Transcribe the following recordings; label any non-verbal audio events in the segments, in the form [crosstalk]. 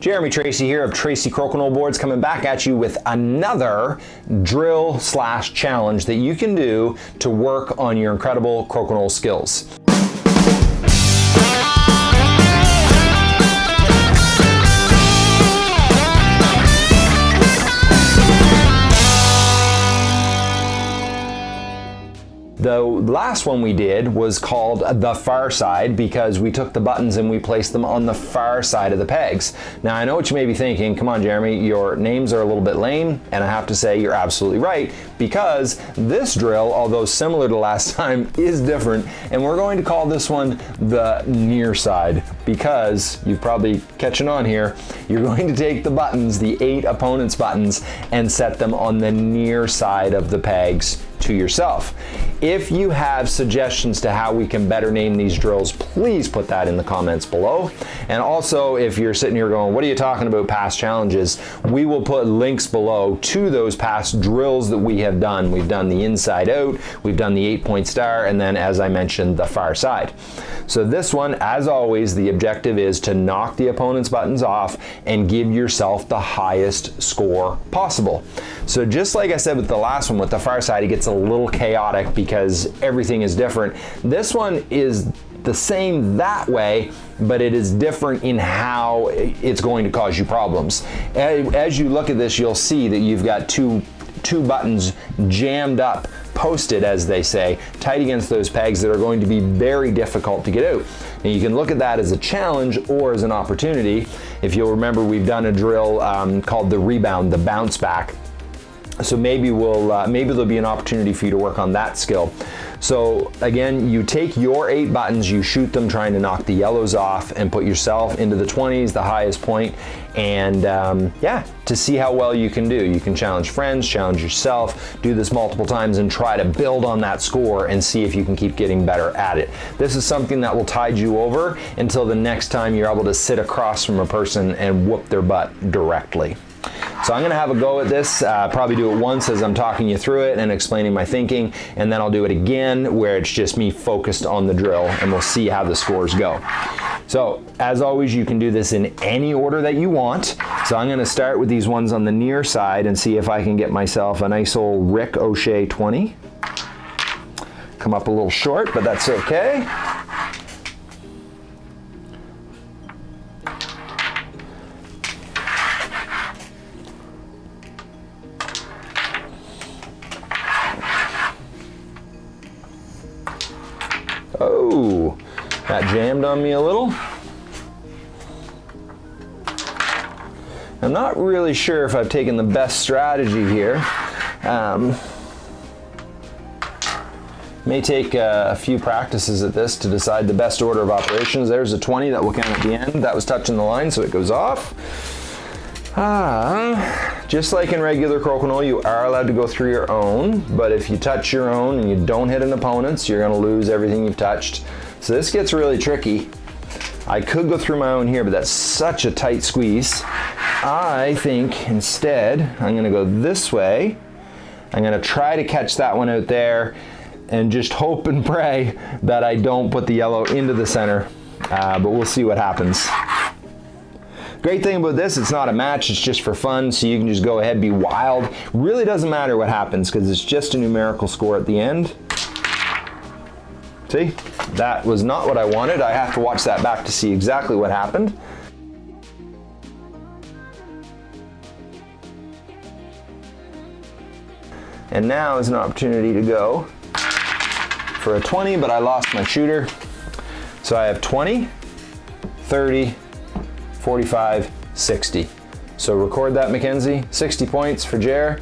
Jeremy Tracy here of Tracy Crokinole Boards coming back at you with another drill slash challenge that you can do to work on your incredible crokinole skills. The last one we did was called the far side because we took the buttons and we placed them on the far side of the pegs. Now I know what you may be thinking, come on Jeremy, your names are a little bit lame and I have to say you're absolutely right because this drill, although similar to last [laughs] time, is different and we're going to call this one the near side because you're probably catching on here, you're going to take the buttons, the eight opponent's buttons, and set them on the near side of the pegs to yourself. If you have suggestions to how we can better name these drills, please put that in the comments below. And also, if you're sitting here going, what are you talking about past challenges? We will put links below to those past drills that we have done. We've done the inside out, we've done the eight point star, and then as I mentioned, the far side. So this one, as always, the objective is to knock the opponent's buttons off and give yourself the highest score possible. So just like I said with the last one, with the far side, it gets a little chaotic because everything is different. This one is the same that way, but it is different in how it's going to cause you problems. As you look at this, you'll see that you've got two, two buttons jammed up posted, as they say, tight against those pegs that are going to be very difficult to get out. And you can look at that as a challenge or as an opportunity. If you'll remember, we've done a drill um, called the rebound, the bounce back. So maybe we'll uh, maybe there'll be an opportunity for you to work on that skill. So again, you take your eight buttons, you shoot them trying to knock the yellows off and put yourself into the 20s, the highest point, and um, yeah, to see how well you can do. You can challenge friends, challenge yourself, do this multiple times and try to build on that score and see if you can keep getting better at it. This is something that will tide you over until the next time you're able to sit across from a person and whoop their butt directly. So I'm gonna have a go at this, uh, probably do it once as I'm talking you through it and explaining my thinking, and then I'll do it again where it's just me focused on the drill and we'll see how the scores go. So as always, you can do this in any order that you want. So I'm gonna start with these ones on the near side and see if I can get myself a nice old ricochet 20. Come up a little short, but that's okay. That jammed on me a little. I'm not really sure if I've taken the best strategy here. Um, may take uh, a few practices at this to decide the best order of operations. There's a 20 that will count at the end. That was touching the line, so it goes off. Ah, just like in regular crokinole, you are allowed to go through your own, but if you touch your own and you don't hit an opponent's, you're gonna lose everything you've touched. So this gets really tricky. I could go through my own here, but that's such a tight squeeze. I think instead, I'm gonna go this way. I'm gonna try to catch that one out there and just hope and pray that I don't put the yellow into the center, uh, but we'll see what happens. Great thing about this, it's not a match, it's just for fun, so you can just go ahead, and be wild. Really doesn't matter what happens because it's just a numerical score at the end. See, that was not what I wanted. I have to watch that back to see exactly what happened. And now is an opportunity to go for a 20, but I lost my shooter. So I have 20, 30, 45, 60. So record that, Mackenzie. 60 points for Jer.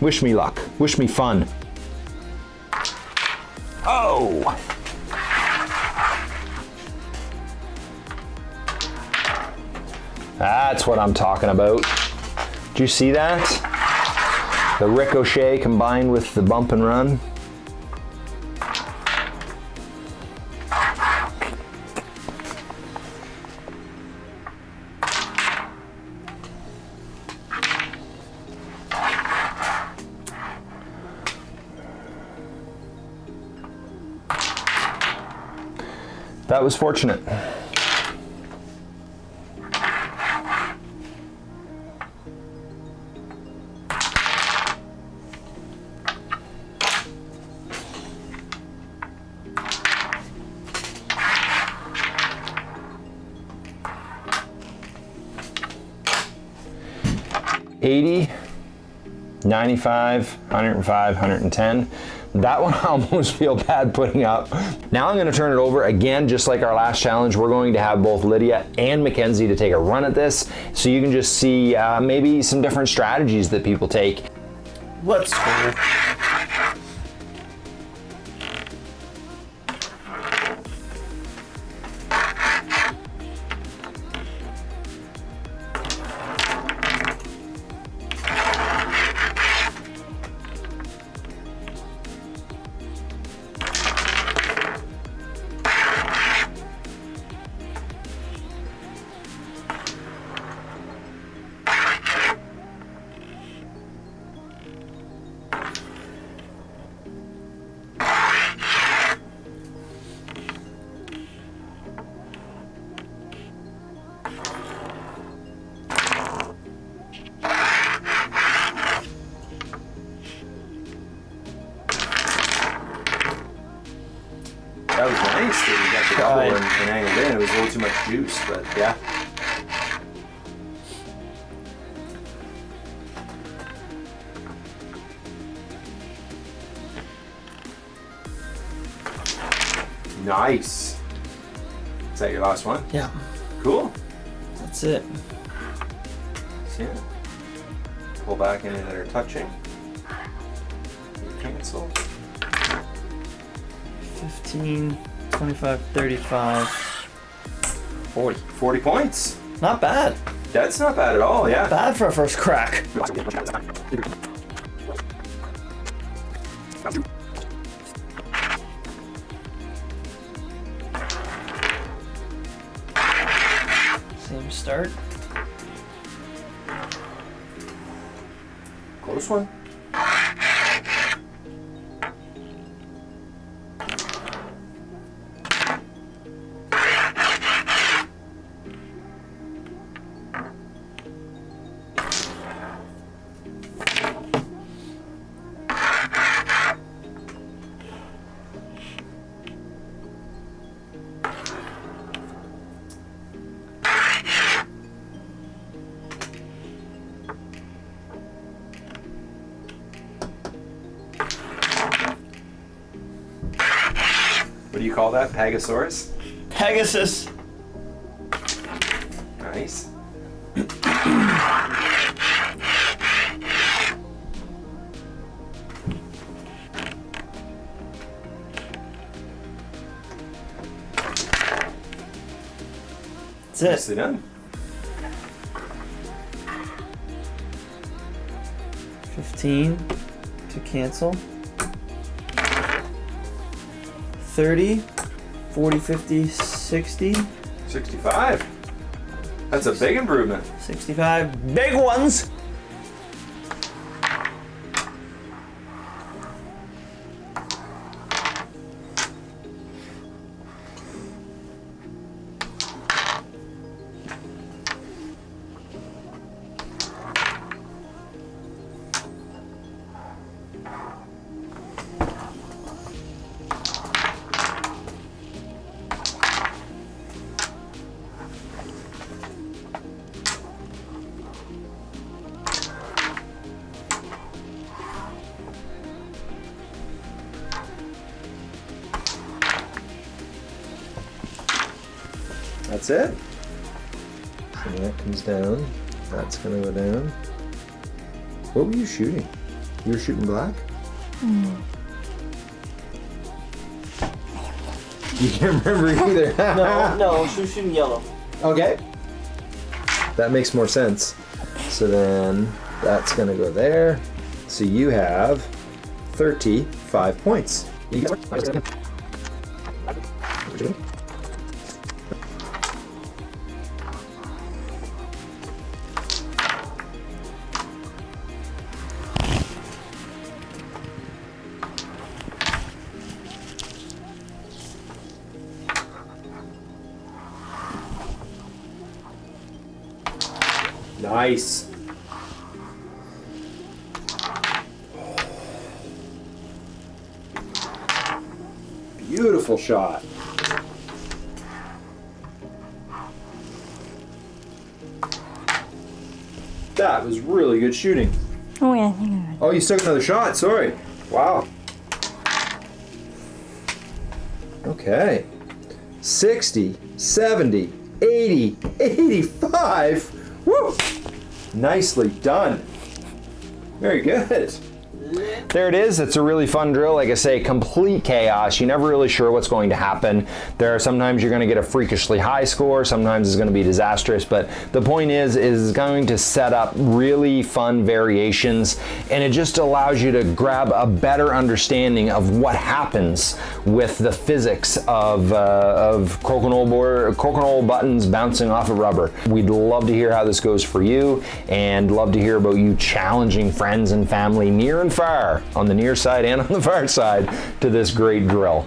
Wish me luck. Wish me fun. Oh! That's what I'm talking about. Do you see that? The ricochet combined with the bump and run. That was fortunate. Eighty, ninety-five, hundred and five, hundred and ten. That one [laughs] I almost feel bad putting up. Now I'm gonna turn it over again, just like our last challenge. We're going to have both Lydia and Mackenzie to take a run at this so you can just see uh, maybe some different strategies that people take. Let's go. Juice, but yeah. Nice. Is that your last one? Yeah, Cool. that's it. See it? Pull back any that are touching. Cancel. 15, 25, 35, 40. 40 points. Not bad. That's not bad at all, yeah. Bad for a first crack. Same start. Close one. You call that? Pegasaurus? Pegasus. Nice. That's it. Nicely done. 15 to cancel. 30, 40, 50, 60, 65. That's a big improvement. 65. Big ones! That's it. So that comes down. That's gonna go down. What were you shooting? You were shooting black? Hmm. [laughs] You can't remember either. [laughs] No, no, she was shooting yellow. Okay. That makes more sense. So then that's gonna go there. So you have 35 points. Nice. Beautiful shot. That was really good shooting. Oh yeah, I think I Oh, you took another shot. Sorry. Wow. Okay. 60, 70, 80, 85. Woo! Nicely done. Very good. There it is. It's a really fun drill. Like I say, complete chaos. You're never really sure what's going to happen. There are sometimes you're going to get a freakishly high score. Sometimes it's going to be disastrous. But the point is, is going to set up really fun variations, and it just allows you to grab a better understanding of what happens with the physics of uh, of crokinole board, crokinole buttons bouncing off of rubber. We'd love to hear how this goes for you, and love to hear about you challenging friends and family near and far on the near side and on the far side to this great drill.